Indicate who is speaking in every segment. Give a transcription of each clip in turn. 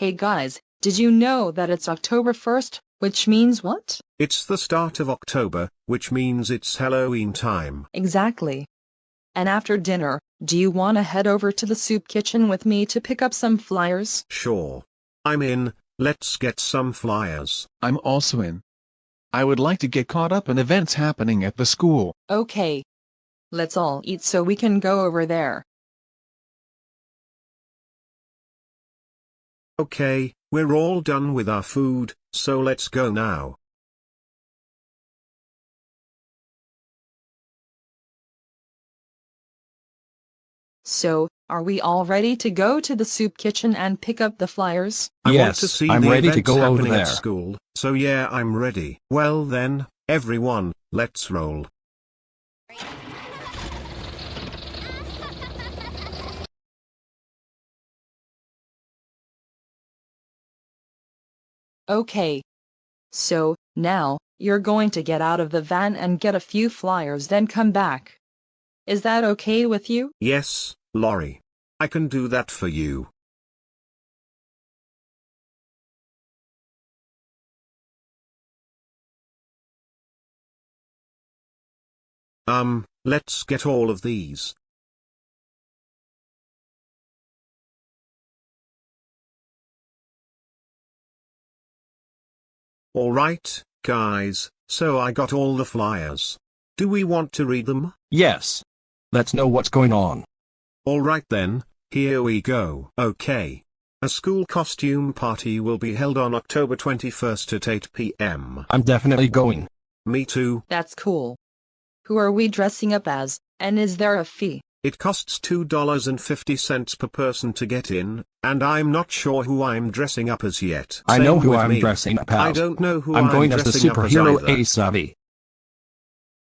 Speaker 1: Hey guys, did you know that it's October 1st, which means what?
Speaker 2: It's the start of October, which means it's Halloween time.
Speaker 1: Exactly. And after dinner, do you want to head over to the soup kitchen with me to pick up some flyers?
Speaker 2: Sure. I'm in, let's get some flyers.
Speaker 3: I'm also in. I would like to get caught up in events happening at the school.
Speaker 1: Okay. Let's all eat so we can go over there.
Speaker 2: Okay, we're all done with our food, so let's go now.
Speaker 1: So, are we all ready to go to the soup kitchen and pick up the flyers?
Speaker 2: I want
Speaker 4: Yes,
Speaker 2: to see
Speaker 4: I'm
Speaker 2: the
Speaker 4: ready to go over
Speaker 2: happening at
Speaker 4: there.
Speaker 2: school, so yeah, I'm ready. Well then, everyone, let's roll.
Speaker 1: Okay. So, now, you're going to get out of the van and get a few flyers then come back. Is that okay with you?
Speaker 2: Yes, Lori. I can do that for you. Um, let's get all of these. Alright, guys, so I got all the flyers. Do we want to read them?
Speaker 4: Yes. Let's know what's going on.
Speaker 2: Alright then, here we go. Okay. A school costume party will be held on October 21st at 8 pm.
Speaker 4: I'm definitely going.
Speaker 2: Me too.
Speaker 1: That's cool. Who are we dressing up as, and is there a fee?
Speaker 2: It costs $2.50 per person to get in, and I'm not sure who I'm dressing up as yet.
Speaker 4: I
Speaker 2: Same
Speaker 4: know who I'm
Speaker 2: me.
Speaker 4: dressing up as.
Speaker 2: I don't know who
Speaker 4: I'm
Speaker 2: I'm
Speaker 4: going as the
Speaker 2: dressing up as
Speaker 4: superhero
Speaker 2: either.
Speaker 4: Asavi.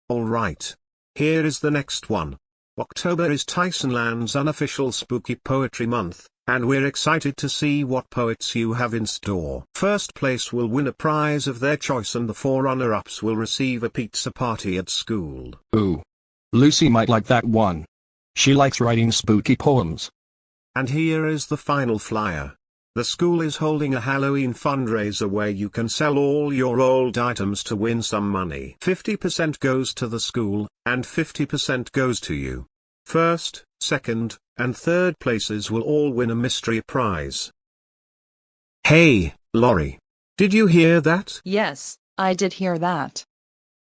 Speaker 2: Alright. Here is the next one. October is Tysonland's unofficial spooky poetry month, and we're excited to see what poets you have in store. First place will win a prize of their choice and the four runner-ups will receive a pizza party at school.
Speaker 4: Ooh. Lucy might like that one. She likes writing spooky poems.
Speaker 2: And here is the final flyer. The school is holding a Halloween fundraiser where you can sell all your old items to win some money. 50% goes to the school, and 50% goes to you. First, second, and third places will all win a mystery prize. Hey, Lori. Did you hear that?
Speaker 1: Yes, I did hear that.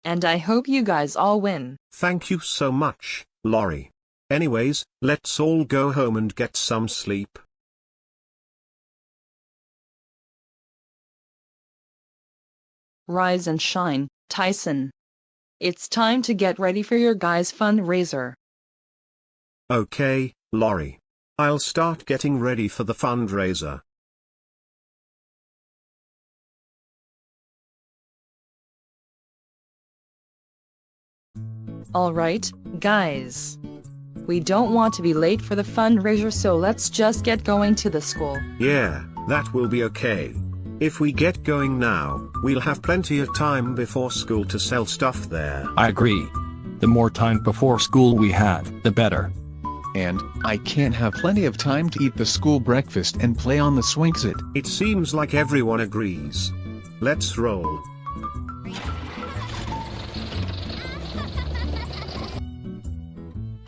Speaker 1: And I hope you guys all win.
Speaker 2: Thank you so much, Lori. Anyways, let's all go home and get some sleep.
Speaker 1: Rise and shine, Tyson. It's time to get ready for your guys' fundraiser.
Speaker 2: Okay, Lori. I'll start getting ready for the fundraiser.
Speaker 1: Alright, guys. We don't want to be late for the fundraiser, so let's just get going to the school.
Speaker 2: Yeah, that will be okay. If we get going now, we'll have plenty of time before school to sell stuff there.
Speaker 4: I agree. The more time before school we have, the better.
Speaker 3: And, I can't have plenty of time to eat the school breakfast and play on the swingset.
Speaker 2: It seems like everyone agrees. Let's roll.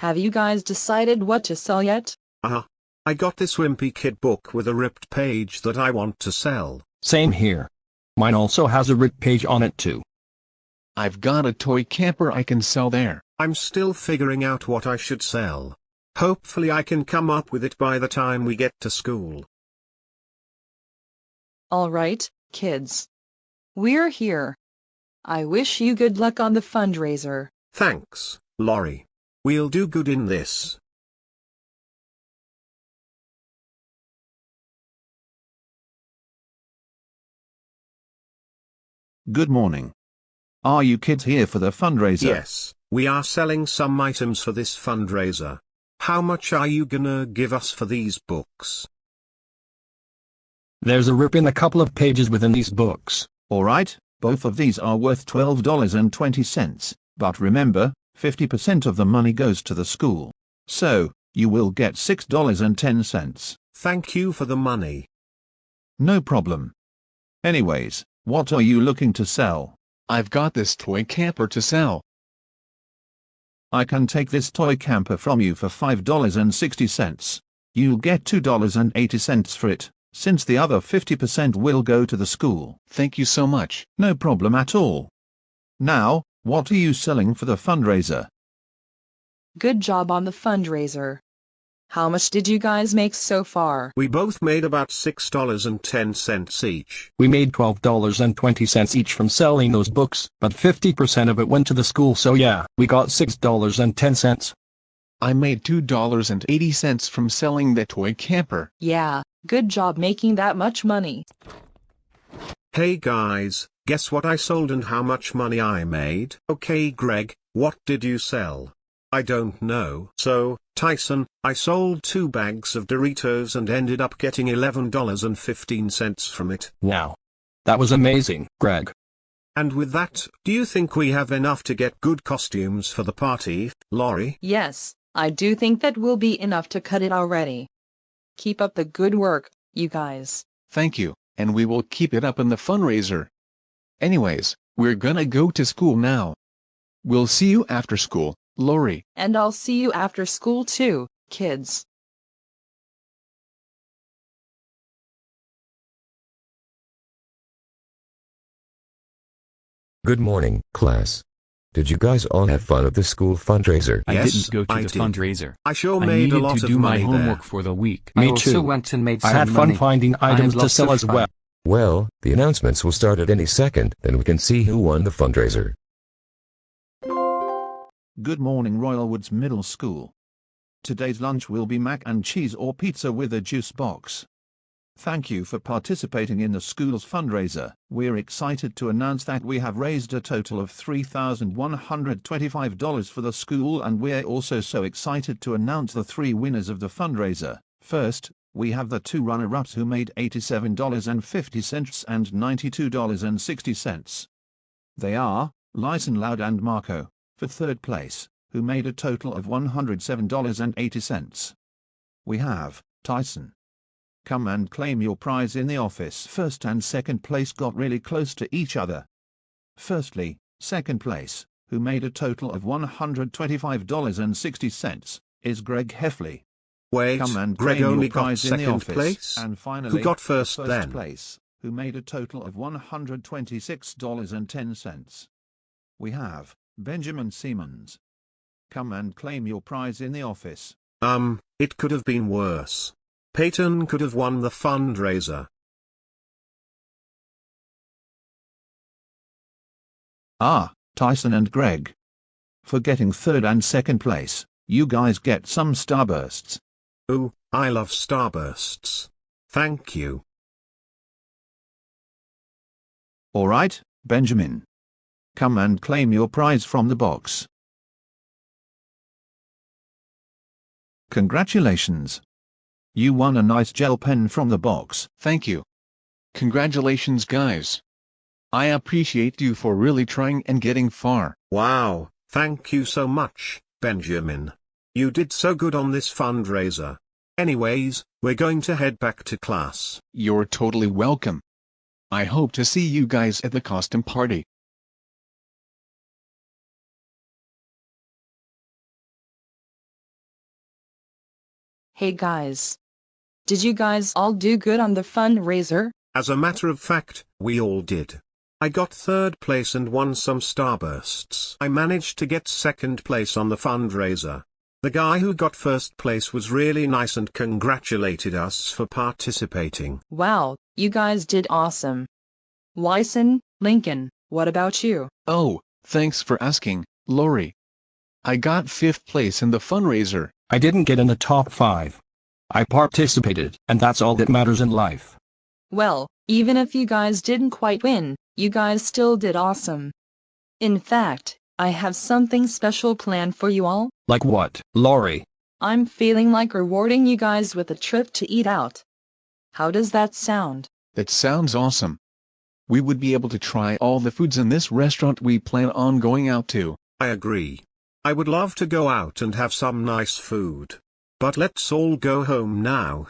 Speaker 1: Have you guys decided what to sell yet?
Speaker 2: Uh-huh. I got this Wimpy Kid book with a ripped page that I want to sell.
Speaker 4: Same here. Mine also has a ripped page on it too.
Speaker 3: I've got a toy camper I can sell there.
Speaker 2: I'm still figuring out what I should sell. Hopefully I can come up with it by the time we get to school.
Speaker 1: Alright, kids. We're here. I wish you good luck on the fundraiser.
Speaker 2: Thanks, Lori. We'll do good in this.
Speaker 5: Good morning. Are you kids here for the fundraiser?
Speaker 2: Yes, we are selling some items for this fundraiser. How much are you gonna give us for these books?
Speaker 4: There's a rip in a couple of pages within these books.
Speaker 5: Alright, both of these are worth $12.20, but remember, 50% of the money goes to the school. So, you will get $6.10.
Speaker 2: Thank you for the money.
Speaker 5: No problem. Anyways, what are you looking to sell?
Speaker 3: I've got this toy camper to sell.
Speaker 5: I can take this toy camper from you for $5.60. You'll get $2.80 for it, since the other 50% will go to the school.
Speaker 3: Thank you so much.
Speaker 5: No problem at all. Now, what are you selling for the fundraiser?
Speaker 1: Good job on the fundraiser. How much did you guys make so far?
Speaker 2: We both made about $6.10 each.
Speaker 4: We made $12.20 each from selling those books, but 50% of it went to the school so yeah, we got $6.10.
Speaker 3: I made $2.80 from selling the toy camper.
Speaker 1: Yeah, good job making that much money.
Speaker 2: Hey guys, guess what I sold and how much money I made? Okay Greg, what did you sell? I don't know. So, Tyson, I sold two bags of Doritos and ended up getting $11.15 from it.
Speaker 4: Wow. That was amazing, Greg.
Speaker 2: And with that, do you think we have enough to get good costumes for the party, Lori?
Speaker 1: Yes, I do think that will be enough to cut it already. Keep up the good work, you guys.
Speaker 3: Thank you, and we will keep it up in the fundraiser. Anyways, we're gonna go to school now. We'll see you after school, Lori.
Speaker 1: And I'll see you after school too, kids.
Speaker 6: Good morning, class. Did you guys all have fun at the school fundraiser?
Speaker 7: I
Speaker 2: Yes,
Speaker 7: didn't go to
Speaker 2: I
Speaker 7: the
Speaker 2: did.
Speaker 7: fundraiser.
Speaker 2: I sure
Speaker 7: I
Speaker 2: made a
Speaker 7: needed
Speaker 2: lot
Speaker 7: to do my homework
Speaker 2: there.
Speaker 7: for the week.
Speaker 4: Me
Speaker 7: I also
Speaker 4: too.
Speaker 7: went and made
Speaker 4: I
Speaker 7: some
Speaker 4: had fun
Speaker 7: money.
Speaker 4: finding items to sell as well.
Speaker 6: Well, the announcements will start at any second, then we can see who won the fundraiser.
Speaker 5: Good morning Royal Woods Middle School. Today's lunch will be mac and cheese or pizza with a juice box. Thank you for participating in the school's fundraiser. We're excited to announce that we have raised a total of $3,125 for the school and we're also so excited to announce the three winners of the fundraiser. First, we have the two runner-ups who made $87.50 and $92.60. They are, Lyson Loud and Marco, for third place, who made a total of $107.80. We have, Tyson. Come and claim your prize in the office. First and second place got really close to each other. Firstly, second place, who made a total of $125.60, is Greg Heffley.
Speaker 2: Wait,
Speaker 5: Come and
Speaker 2: Greg
Speaker 5: claim
Speaker 2: only
Speaker 5: your
Speaker 2: got
Speaker 5: prize in the
Speaker 2: second
Speaker 5: office.
Speaker 2: place?
Speaker 5: And finally,
Speaker 2: Who got first
Speaker 5: first
Speaker 2: then?
Speaker 5: place, who made a total of $126.10. We have Benjamin Siemens. Come and claim your prize in the office.
Speaker 2: Um, it could have been worse. Peyton could have won the fundraiser.
Speaker 5: Ah, Tyson and Greg. For getting third and second place, you guys get some starbursts.
Speaker 2: Ooh, I love starbursts. Thank you.
Speaker 5: Alright, Benjamin. Come and claim your prize from the box. Congratulations. You won a nice gel pen from the box.
Speaker 3: Thank you. Congratulations guys. I appreciate you for really trying and getting far.
Speaker 2: Wow, thank you so much, Benjamin. You did so good on this fundraiser. Anyways, we're going to head back to class.
Speaker 3: You're totally welcome. I hope to see you guys at the costume party.
Speaker 1: Hey guys. Did you guys all do good on the fundraiser?
Speaker 2: As a matter of fact, we all did. I got third place and won some starbursts. I managed to get second place on the fundraiser. The guy who got first place was really nice and congratulated us for participating.
Speaker 1: Wow, you guys did awesome. Lyson, Lincoln, what about you?
Speaker 3: Oh, thanks for asking, Lori. I got fifth place in the fundraiser.
Speaker 4: I didn't get in the top five. I participated, and that's all that matters in life.
Speaker 1: Well, even if you guys didn't quite win, you guys still did awesome. In fact, I have something special planned for you all.
Speaker 4: Like what, Lori?
Speaker 1: I'm feeling like rewarding you guys with a trip to eat out. How does that sound?
Speaker 3: That sounds awesome. We would be able to try all the foods in this restaurant we plan on going out to.
Speaker 2: I agree. I would love to go out and have some nice food. But let's all go home now,